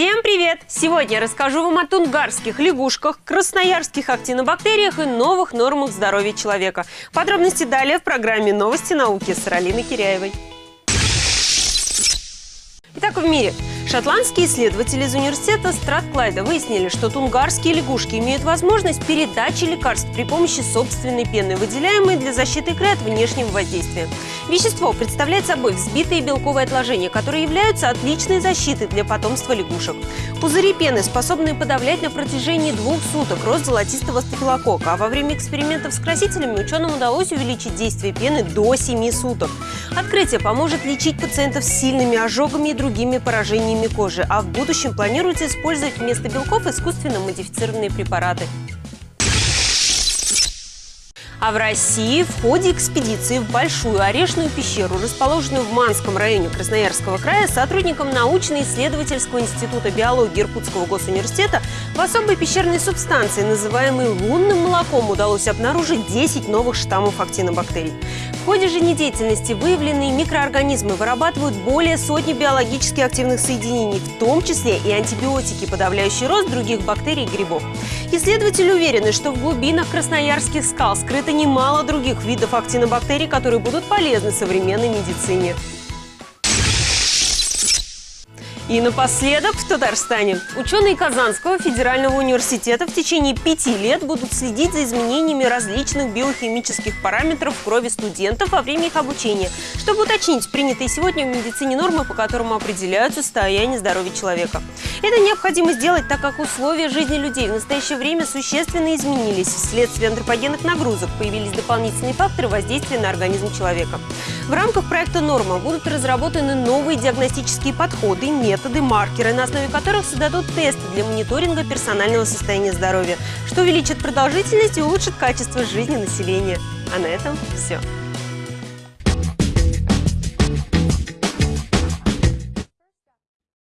Всем привет! Сегодня я расскажу вам о тунгарских лягушках, красноярских актинобактериях и новых нормах здоровья человека. Подробности далее в программе «Новости науки» с Ралиной Киряевой. Итак, в мире Шотландские исследователи из университета Стратклайда выяснили, что тунгарские лягушки имеют возможность передачи лекарств при помощи собственной пены, выделяемой для защиты икры от внешнего воздействия. Вещество представляет собой взбитые белковые отложения, которые являются отличной защитой для потомства лягушек. Пузыри пены способны подавлять на протяжении двух суток рост золотистого стафилококка, а во время экспериментов с красителями ученым удалось увеличить действие пены до 7 суток. Открытие поможет лечить пациентов с сильными ожогами и другими поражениями кожи, а в будущем планируется использовать вместо белков искусственно модифицированные препараты. А в России в ходе экспедиции в Большую Орешную пещеру, расположенную в Манском районе Красноярского края, сотрудникам научно-исследовательского института биологии Иркутского госуниверситета в особой пещерной субстанции, называемой лунным молоком, удалось обнаружить 10 новых штаммов актинобактерий. В ходе жизнедеятельности выявленные микроорганизмы вырабатывают более сотни биологически активных соединений, в том числе и антибиотики, подавляющие рост других бактерий и грибов. Исследователи уверены, что в глубинах красноярских скал скрыто немало других видов актинобактерий, которые будут полезны современной медицине. И напоследок в Татарстане. Ученые Казанского федерального университета в течение пяти лет будут следить за изменениями различных биохимических параметров крови студентов во время их обучения, чтобы уточнить принятые сегодня в медицине нормы, по которым определяют состояние здоровья человека. Это необходимо сделать, так как условия жизни людей в настоящее время существенно изменились. Вследствие антропогенных нагрузок появились дополнительные факторы воздействия на организм человека. В рамках проекта «Норма» будут разработаны новые диагностические подходы, методы, маркеры, на основе которых создадут тесты для мониторинга персонального состояния здоровья, что увеличит продолжительность и улучшит качество жизни населения. А на этом все.